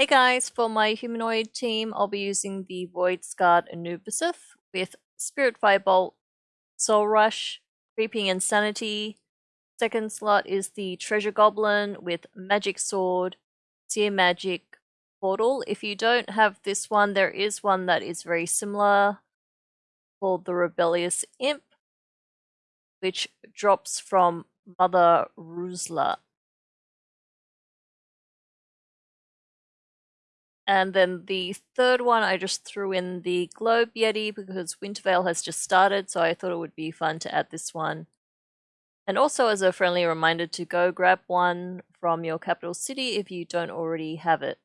Hey guys, for my humanoid team, I'll be using the Void Scarred Anubisath with Spirit Firebolt, Soul Rush, Creeping Insanity. Second slot is the Treasure Goblin with Magic Sword, Sear Magic, Portal. If you don't have this one, there is one that is very similar called the Rebellious Imp, which drops from Mother Rusla. And then the third one, I just threw in the Globe Yeti because Winter Veil has just started, so I thought it would be fun to add this one. And also as a friendly reminder to go grab one from your capital city if you don't already have it.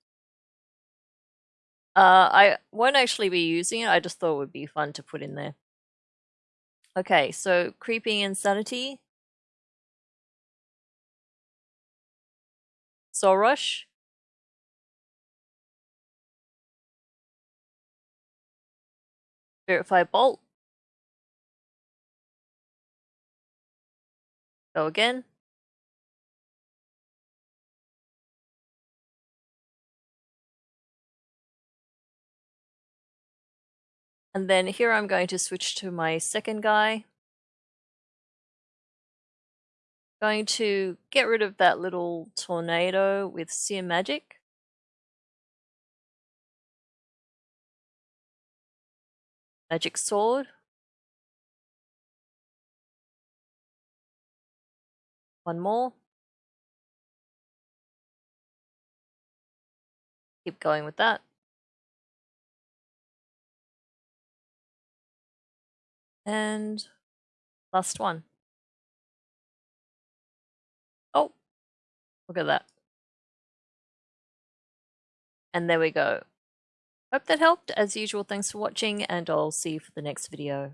Uh, I won't actually be using it, I just thought it would be fun to put in there. Okay, so Creeping Insanity. Soul Spirit Firebolt. Go again. And then here I'm going to switch to my second guy. Going to get rid of that little tornado with Sear Magic. Magic Sword. One more. Keep going with that. And last one. Oh, look at that. And there we go. Hope that helped. As usual, thanks for watching and I'll see you for the next video.